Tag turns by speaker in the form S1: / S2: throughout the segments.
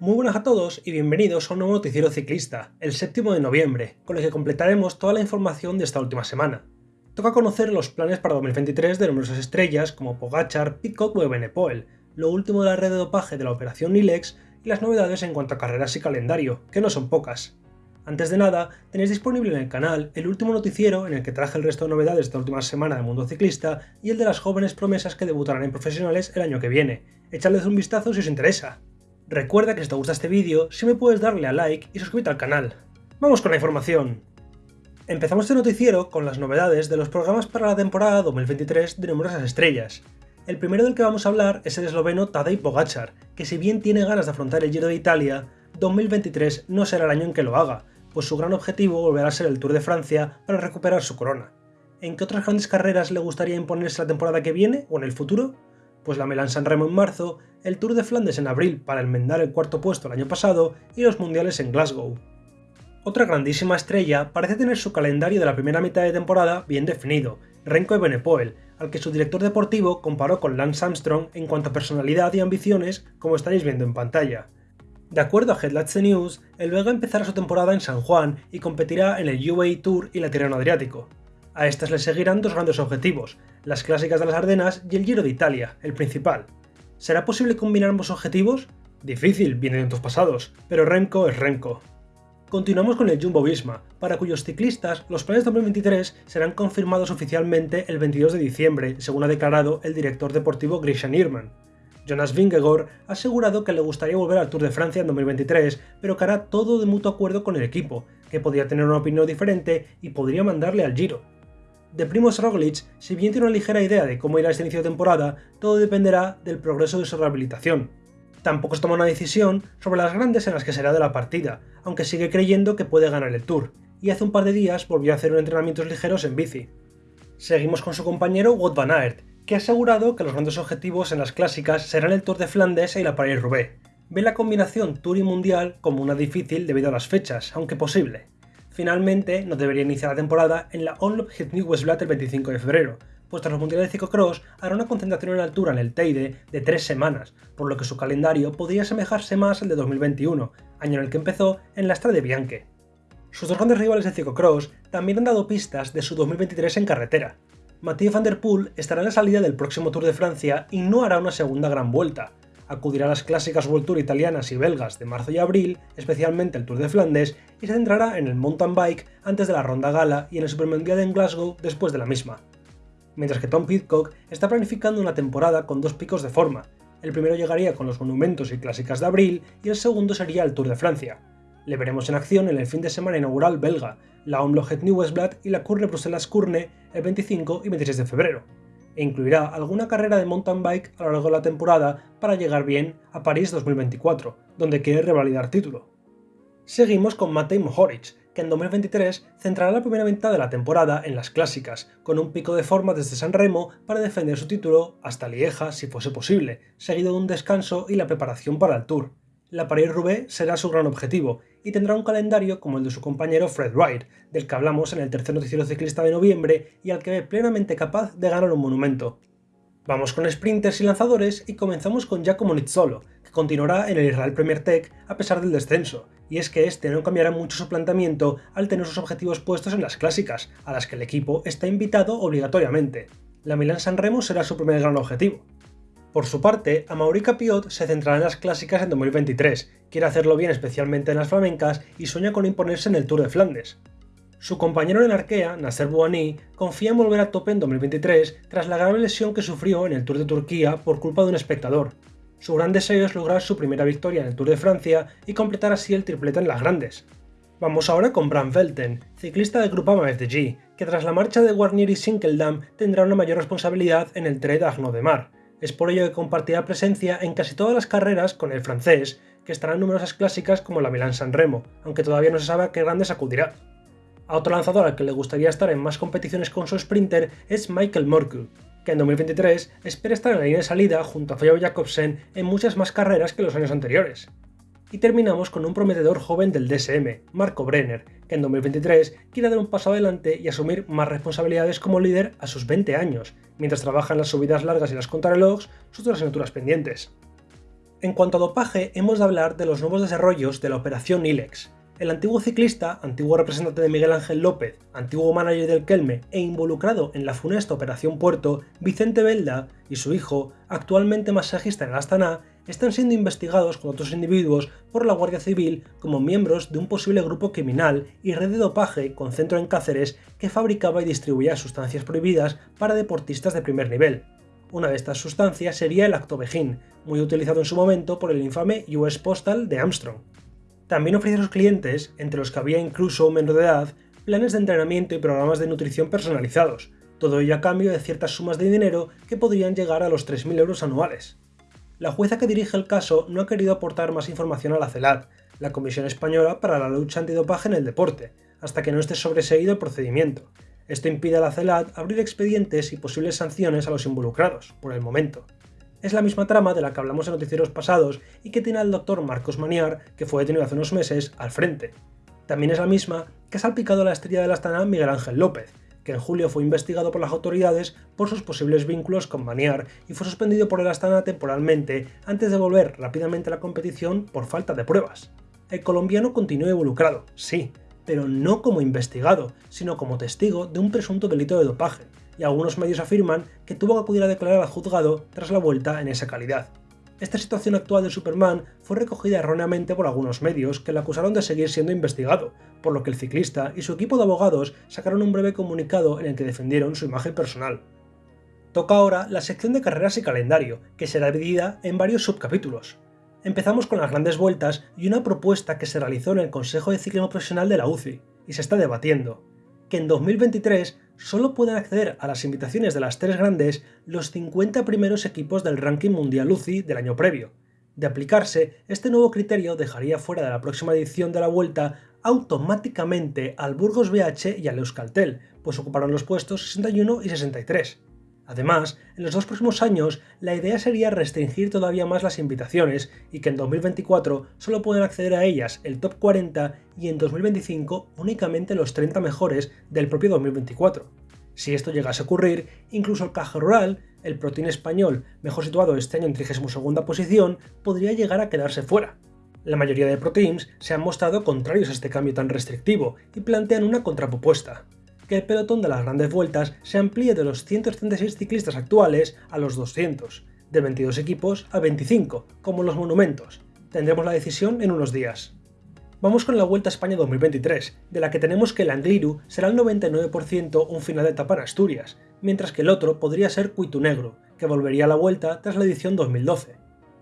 S1: Muy buenas a todos y bienvenidos a un nuevo noticiero ciclista, el séptimo de noviembre, con el que completaremos toda la información de esta última semana. Toca conocer los planes para 2023 de numerosas estrellas como Pogachar, Pitcock o Evenepoel, lo último de la red de dopaje de la operación Nilex y las novedades en cuanto a carreras y calendario, que no son pocas. Antes de nada, tenéis disponible en el canal el último noticiero en el que traje el resto de novedades de esta última semana del mundo ciclista y el de las jóvenes promesas que debutarán en profesionales el año que viene. Echadles un vistazo si os interesa. Recuerda que si te gusta este vídeo, si me puedes darle a like y suscribirte al canal. ¡Vamos con la información! Empezamos este noticiero con las novedades de los programas para la temporada 2023 de numerosas estrellas. El primero del que vamos a hablar es el esloveno Tadej Pogacar, que si bien tiene ganas de afrontar el Giro de Italia, 2023 no será el año en que lo haga, pues su gran objetivo volverá a ser el Tour de Francia para recuperar su corona. ¿En qué otras grandes carreras le gustaría imponerse la temporada que viene o en el futuro? Pues la Milan San Remo en marzo, el Tour de Flandes en abril para enmendar el cuarto puesto el año pasado y los mundiales en Glasgow. Otra grandísima estrella parece tener su calendario de la primera mitad de temporada bien definido, Renko Evenepoel, al que su director deportivo comparó con Lance Armstrong en cuanto a personalidad y ambiciones, como estaréis viendo en pantalla. De acuerdo a Headlights News, el belga empezará su temporada en San Juan y competirá en el UAE Tour y la Tirreno Adriático. A estas le seguirán dos grandes objetivos, las clásicas de las Ardenas y el Giro de Italia, el principal. ¿Será posible combinar ambos objetivos? Difícil, viene de tiempos pasados, pero Renko es Renko. Continuamos con el Jumbo Visma, para cuyos ciclistas los planes de 2023 serán confirmados oficialmente el 22 de diciembre, según ha declarado el director deportivo Grisha Nierman. Jonas Vingegaard ha asegurado que le gustaría volver al Tour de Francia en 2023, pero que hará todo de mutuo acuerdo con el equipo, que podría tener una opinión diferente y podría mandarle al Giro. De Primoz Roglic, si bien tiene una ligera idea de cómo irá este inicio de temporada, todo dependerá del progreso de su rehabilitación. Tampoco se toma una decisión sobre las grandes en las que será de la partida, aunque sigue creyendo que puede ganar el Tour, y hace un par de días volvió a hacer entrenamientos ligeros en bici. Seguimos con su compañero Wout van Aert, que ha asegurado que los grandes objetivos en las clásicas serán el Tour de Flandes y la Paris-Roubaix. Ve la combinación Tour y Mundial como una difícil debido a las fechas, aunque posible. Finalmente, no debería iniciar la temporada en la Onlop Het Westblatt el 25 de febrero, pues tras los mundiales de ciclocross hará una concentración en altura en el Teide de tres semanas, por lo que su calendario podría asemejarse más al de 2021, año en el que empezó en la Strade Bianche. Sus dos grandes rivales de ciclocross también han dado pistas de su 2023 en carretera. Mathieu van der Poel estará en la salida del próximo Tour de Francia y no hará una segunda gran vuelta. Acudirá a las clásicas World Tour italianas y belgas de marzo y abril, especialmente el Tour de Flandes, y se centrará en el mountain bike antes de la ronda gala y en el Supermundial en Glasgow después de la misma mientras que Tom Pitcock está planificando una temporada con dos picos de forma. El primero llegaría con los monumentos y clásicas de abril y el segundo sería el Tour de Francia. Le veremos en acción en el fin de semana inaugural belga, la Omlohet New Westblad y la Curne Bruselas Curne el 25 y 26 de febrero, e incluirá alguna carrera de mountain bike a lo largo de la temporada para llegar bien a París 2024, donde quiere revalidar título. Seguimos con Matej Mohoric, que en 2023 centrará la primera mitad de la temporada en las clásicas, con un pico de forma desde San Remo para defender su título hasta Lieja si fuese posible, seguido de un descanso y la preparación para el Tour. La Paris-Roubaix será su gran objetivo y tendrá un calendario como el de su compañero Fred Wright, del que hablamos en el tercer noticiero ciclista de noviembre y al que ve plenamente capaz de ganar un monumento. Vamos con sprinters y lanzadores y comenzamos con Giacomo Nizzolo, que continuará en el Israel Premier Tech a pesar del descenso, y es que este no cambiará mucho su planteamiento al tener sus objetivos puestos en las clásicas, a las que el equipo está invitado obligatoriamente. La Milan San Remo será su primer gran objetivo. Por su parte, Amaurica Piot se centrará en las clásicas en 2023, quiere hacerlo bien especialmente en las flamencas y sueña con imponerse en el Tour de Flandes. Su compañero en Arkea, Nasser Bouhanni, confía en volver a tope en 2023 tras la grave lesión que sufrió en el Tour de Turquía por culpa de un espectador, su gran deseo es lograr su primera victoria en el Tour de Francia y completar así el triplete en las grandes. Vamos ahora con Bram Velten, ciclista del Grupama FDG, que tras la marcha de Warnier y Sinkeldam tendrá una mayor responsabilidad en el Trait d'Arnaud de Mar. Es por ello que compartirá presencia en casi todas las carreras con el francés, que estará en numerosas clásicas como la Milan San Remo, aunque todavía no se sabe a qué grandes acudirá. A otro lanzador al que le gustaría estar en más competiciones con su sprinter es Michael Morkle, que en 2023 espera estar en la línea de salida junto a Fabio Jacobsen en muchas más carreras que los años anteriores. Y terminamos con un prometedor joven del DSM, Marco Brenner, que en 2023 quiere dar un paso adelante y asumir más responsabilidades como líder a sus 20 años, mientras trabaja en las subidas largas y las contrarrelojes, sus otras asignaturas pendientes. En cuanto a dopaje, hemos de hablar de los nuevos desarrollos de la operación ILEX. El antiguo ciclista, antiguo representante de Miguel Ángel López, antiguo manager del Kelme e involucrado en la funesta Operación Puerto, Vicente Belda y su hijo, actualmente masajista en el Astana, están siendo investigados con otros individuos por la Guardia Civil como miembros de un posible grupo criminal y red de dopaje con centro en Cáceres que fabricaba y distribuía sustancias prohibidas para deportistas de primer nivel. Una de estas sustancias sería el actobejín, muy utilizado en su momento por el infame US Postal de Armstrong. También ofrece a sus clientes, entre los que había incluso menor de edad, planes de entrenamiento y programas de nutrición personalizados, todo ello a cambio de ciertas sumas de dinero que podrían llegar a los 3.000 euros anuales. La jueza que dirige el caso no ha querido aportar más información a la CELAD, la Comisión Española para la Lucha Antidopaje en el Deporte, hasta que no esté sobreseído el procedimiento, esto impide a la CELAT abrir expedientes y posibles sanciones a los involucrados, por el momento. Es la misma trama de la que hablamos en noticieros pasados y que tiene al doctor Marcos Maniar, que fue detenido hace unos meses, al frente. También es la misma que ha salpicado a la estrella de la Astana Miguel Ángel López, que en julio fue investigado por las autoridades por sus posibles vínculos con Maniar y fue suspendido por el Astana temporalmente antes de volver rápidamente a la competición por falta de pruebas. El colombiano continúa involucrado, sí, pero no como investigado, sino como testigo de un presunto delito de dopaje, y algunos medios afirman que tuvo que acudir a declarar al juzgado tras la vuelta en esa calidad. Esta situación actual de Superman fue recogida erróneamente por algunos medios que le acusaron de seguir siendo investigado, por lo que el ciclista y su equipo de abogados sacaron un breve comunicado en el que defendieron su imagen personal. Toca ahora la sección de carreras y calendario, que será dividida en varios subcapítulos. Empezamos con las grandes vueltas y una propuesta que se realizó en el Consejo de Ciclismo Profesional de la UCI, y se está debatiendo, que en 2023 solo pueden acceder a las invitaciones de las tres grandes los 50 primeros equipos del ranking mundial UCI del año previo. De aplicarse, este nuevo criterio dejaría fuera de la próxima edición de la Vuelta automáticamente al Burgos BH y al Euskaltel, pues ocuparon los puestos 61 y 63. Además, en los dos próximos años, la idea sería restringir todavía más las invitaciones y que en 2024 solo pueden acceder a ellas el top 40 y en 2025 únicamente los 30 mejores del propio 2024. Si esto llegase a ocurrir, incluso el Caja Rural, el protein español mejor situado este año en 32 posición, podría llegar a quedarse fuera. La mayoría de proteins se han mostrado contrarios a este cambio tan restrictivo y plantean una contrapropuesta que el pelotón de las grandes vueltas se amplíe de los 136 ciclistas actuales a los 200, de 22 equipos a 25, como los monumentos. Tendremos la decisión en unos días. Vamos con la Vuelta a España 2023, de la que tenemos que el Angliru será el 99% un final de etapa en Asturias, mientras que el otro podría ser Cuitu Negro, que volvería a la Vuelta tras la edición 2012.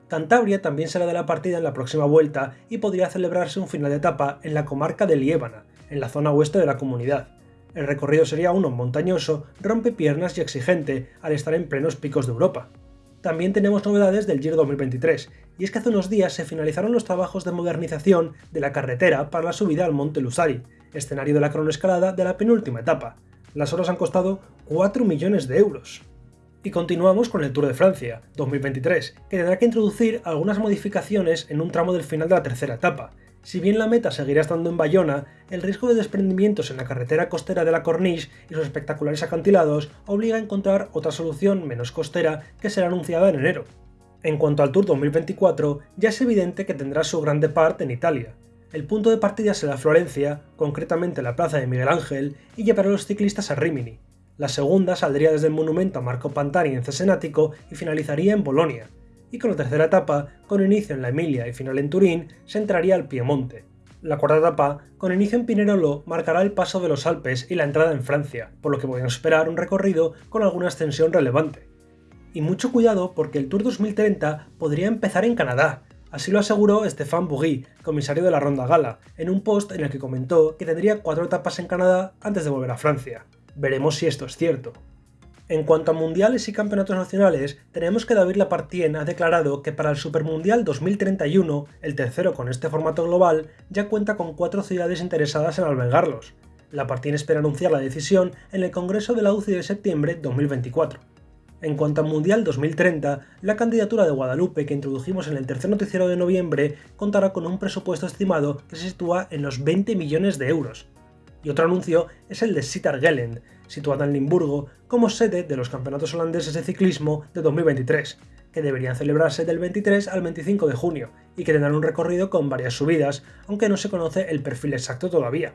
S1: Cantabria también será de la partida en la próxima Vuelta y podría celebrarse un final de etapa en la comarca de Liébana, en la zona oeste de la comunidad. El recorrido sería uno montañoso, rompe piernas y exigente al estar en plenos picos de Europa. También tenemos novedades del Giro 2023, y es que hace unos días se finalizaron los trabajos de modernización de la carretera para la subida al Monte Lusari, escenario de la cronoescalada de la penúltima etapa. Las horas han costado 4 millones de euros. Y continuamos con el Tour de Francia 2023, que tendrá que introducir algunas modificaciones en un tramo del final de la tercera etapa, si bien la meta seguirá estando en Bayona, el riesgo de desprendimientos en la carretera costera de la Corniche y sus espectaculares acantilados obliga a encontrar otra solución menos costera que será anunciada en enero. En cuanto al Tour 2024, ya es evidente que tendrá su grande parte en Italia. El punto de partida será Florencia, concretamente la plaza de Miguel Ángel, y llevará a los ciclistas a Rimini. La segunda saldría desde el monumento a Marco Pantani en Cesenático y finalizaría en Bolonia, y con la tercera etapa, con inicio en la Emilia y final en Turín, se entraría al Piemonte. La cuarta etapa, con inicio en Pinerolo, marcará el paso de los Alpes y la entrada en Francia, por lo que podemos esperar un recorrido con alguna extensión relevante. Y mucho cuidado porque el Tour 2030 podría empezar en Canadá, Así lo aseguró Stéphane Bourry, comisario de la Ronda Gala, en un post en el que comentó que tendría cuatro etapas en Canadá antes de volver a Francia. Veremos si esto es cierto. En cuanto a mundiales y campeonatos nacionales, tenemos que David Lapartien ha declarado que para el Supermundial 2031, el tercero con este formato global, ya cuenta con cuatro ciudades interesadas en albergarlos. Lapartien espera anunciar la decisión en el Congreso de la UCI de septiembre 2024. En cuanto al Mundial 2030, la candidatura de Guadalupe que introdujimos en el tercer noticiero de noviembre contará con un presupuesto estimado que se sitúa en los 20 millones de euros. Y otro anuncio es el de Sittard-Gelend, situada en Limburgo, como sede de los campeonatos holandeses de ciclismo de 2023, que deberían celebrarse del 23 al 25 de junio y que tendrán un recorrido con varias subidas, aunque no se conoce el perfil exacto todavía.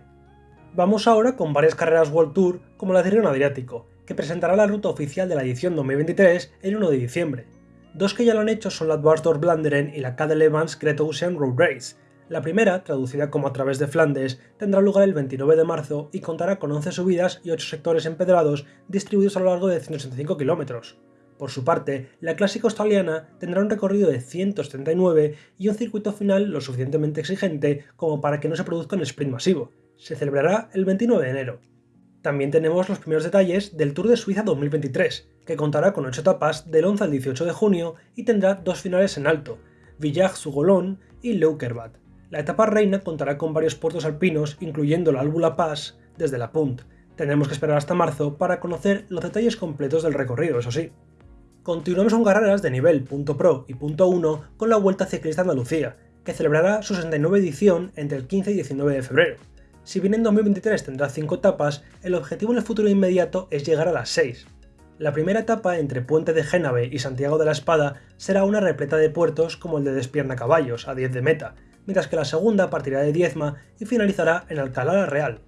S1: Vamos ahora con varias carreras World Tour como la de Río Adriático, que presentará la ruta oficial de la edición 2023 el 1 de diciembre. Dos que ya lo han hecho son la Dwarsdorf Blanderen y la Cadel Evans Great Ocean Road Race. La primera, traducida como a través de Flandes, tendrá lugar el 29 de marzo y contará con 11 subidas y 8 sectores empedrados distribuidos a lo largo de 165 kilómetros. Por su parte, la clásica australiana tendrá un recorrido de 179 y un circuito final lo suficientemente exigente como para que no se produzca un sprint masivo. Se celebrará el 29 de enero. También tenemos los primeros detalles del Tour de Suiza 2023, que contará con 8 etapas del 11 al 18 de junio y tendrá dos finales en alto, Villach-Sugolon y Leukerbad. La etapa reina contará con varios puertos alpinos, incluyendo la Albula Pass desde la Punt. Tendremos que esperar hasta marzo para conocer los detalles completos del recorrido, eso sí. Continuamos con carreras de nivel .pro y .1 con la Vuelta Ciclista Andalucía, que celebrará su 69 edición entre el 15 y 19 de febrero. Si bien en 2023 tendrá 5 etapas, el objetivo en el futuro inmediato es llegar a las 6. La primera etapa entre Puente de Génave y Santiago de la Espada será una repleta de puertos como el de Despierna Caballos, a 10 de meta, mientras que la segunda partirá de Diezma y finalizará en Alcalá la Real,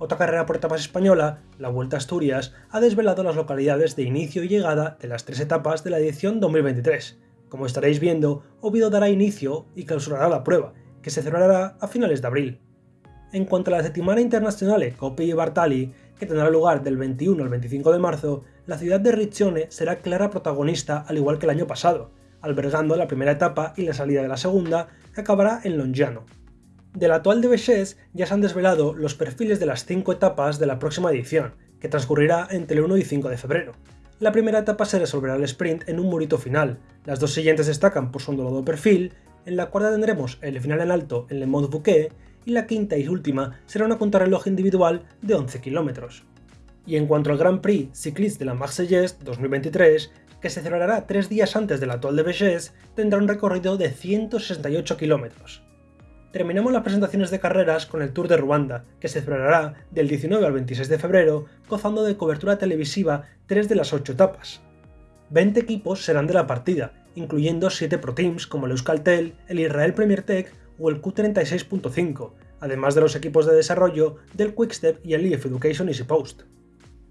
S1: otra carrera por etapas española, la Vuelta a Asturias, ha desvelado las localidades de inicio y llegada de las tres etapas de la edición 2023. Como estaréis viendo, Oviedo dará inicio y clausurará la prueba, que se celebrará a finales de abril. En cuanto a la Settimana Internazionale Coppi y Bartali, que tendrá lugar del 21 al 25 de marzo, la ciudad de Riccione será clara protagonista al igual que el año pasado, albergando la primera etapa y la salida de la segunda, que acabará en Longiano. Del actual de Béchés ya se han desvelado los perfiles de las 5 etapas de la próxima edición, que transcurrirá entre el 1 y 5 de febrero. La primera etapa se resolverá el sprint en un murito final, las dos siguientes destacan por su ondulado perfil, en la cuarta tendremos el final en alto en Le Mont Bouquet, y la quinta y última será una contrarreloj individual de 11 km. Y en cuanto al Grand Prix Cycliste de la Marseillaise 2023, que se celebrará tres días antes del actual de Béchés, tendrá un recorrido de 168 km. Terminamos las presentaciones de carreras con el Tour de Ruanda, que se celebrará del 19 al 26 de febrero, gozando de cobertura televisiva tres de las ocho etapas. 20 equipos serán de la partida, incluyendo 7 Pro Teams como el Euskaltel, el Israel Premier Tech o el Q36.5, además de los equipos de desarrollo del Quickstep y el EF Education Easy Post.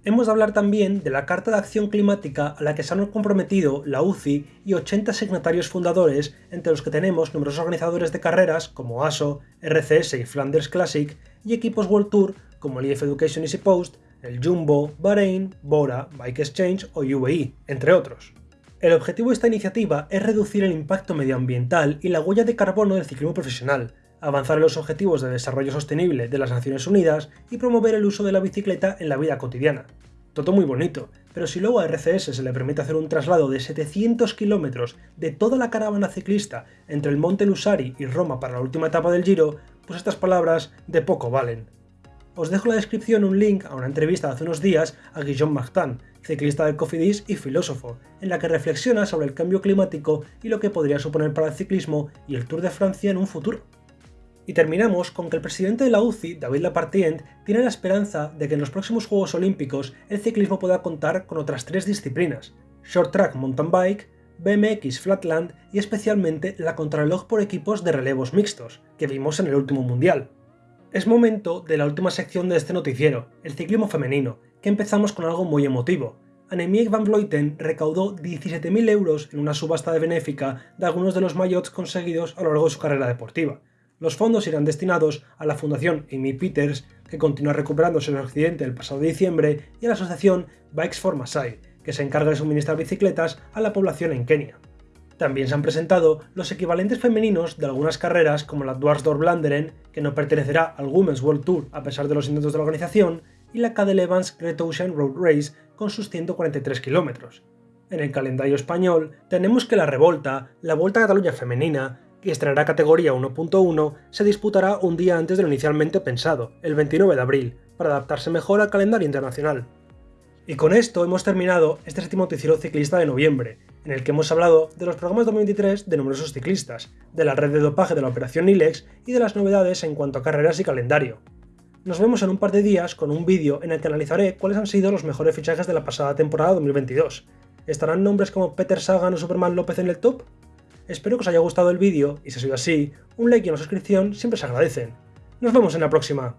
S1: Hemos de hablar también de la Carta de Acción Climática a la que se han comprometido la UCI y 80 signatarios fundadores, entre los que tenemos numerosos organizadores de carreras como ASO, RCS y Flanders Classic, y equipos World Tour como el EF Education Easy Post, el Jumbo, Bahrain, Bora, Bike Exchange o UAE, entre otros. El objetivo de esta iniciativa es reducir el impacto medioambiental y la huella de carbono del ciclismo profesional, avanzar en los Objetivos de Desarrollo Sostenible de las Naciones Unidas y promover el uso de la bicicleta en la vida cotidiana. Todo muy bonito, pero si luego a RCS se le permite hacer un traslado de 700 kilómetros de toda la caravana ciclista entre el Monte Lusari y Roma para la última etapa del Giro, pues estas palabras de poco valen. Os dejo en la descripción un link a una entrevista de hace unos días a Guillaume Martin, ciclista del Cofidis y filósofo, en la que reflexiona sobre el cambio climático y lo que podría suponer para el ciclismo y el Tour de Francia en un futuro. Y terminamos con que el presidente de la UCI, David Lapartient, tiene la esperanza de que en los próximos Juegos Olímpicos el ciclismo pueda contar con otras tres disciplinas, Short Track Mountain Bike, BMX Flatland y especialmente la contrarreloj por equipos de relevos mixtos, que vimos en el último Mundial. Es momento de la última sección de este noticiero, el ciclismo femenino, que empezamos con algo muy emotivo. Annemiek van Vleuten recaudó 17.000 euros en una subasta de benéfica de algunos de los maillots conseguidos a lo largo de su carrera deportiva. Los fondos irán destinados a la Fundación Amy Peters, que continúa recuperándose del accidente del pasado diciembre, y a la asociación Bikes for Masai, que se encarga de suministrar bicicletas a la población en Kenia. También se han presentado los equivalentes femeninos de algunas carreras como la Dwarsdorf Blanderen, que no pertenecerá al Women's World Tour a pesar de los intentos de la organización, y la Cadel Evans Great Ocean Road Race con sus 143 kilómetros. En el calendario español tenemos que la Revolta, la Vuelta a Cataluña femenina, que estrenará categoría 1.1, se disputará un día antes de lo inicialmente pensado, el 29 de abril, para adaptarse mejor al calendario internacional. Y con esto hemos terminado este séptimo noticiero ciclista de noviembre, en el que hemos hablado de los programas 2023 de numerosos ciclistas, de la red de dopaje de la operación Nilex y de las novedades en cuanto a carreras y calendario. Nos vemos en un par de días con un vídeo en el que analizaré cuáles han sido los mejores fichajes de la pasada temporada 2022. ¿Estarán nombres como Peter Sagan o Superman López en el top? Espero que os haya gustado el vídeo y si ha sido así, un like y una suscripción siempre se agradecen. Nos vemos en la próxima.